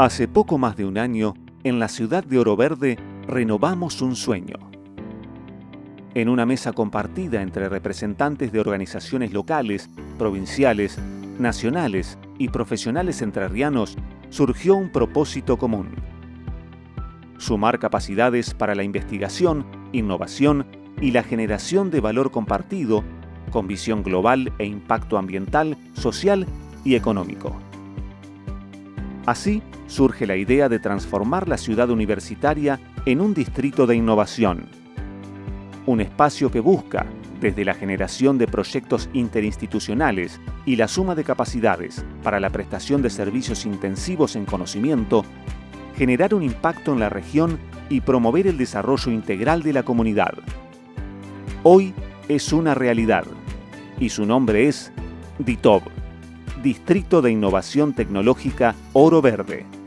Hace poco más de un año, en la ciudad de Oro Verde, renovamos un sueño. En una mesa compartida entre representantes de organizaciones locales, provinciales, nacionales y profesionales entrerrianos, surgió un propósito común. Sumar capacidades para la investigación, innovación y la generación de valor compartido con visión global e impacto ambiental, social y económico. Así surge la idea de transformar la ciudad universitaria en un distrito de innovación. Un espacio que busca, desde la generación de proyectos interinstitucionales y la suma de capacidades para la prestación de servicios intensivos en conocimiento, generar un impacto en la región y promover el desarrollo integral de la comunidad. Hoy es una realidad y su nombre es DITOB Distrito de Innovación Tecnológica Oro Verde.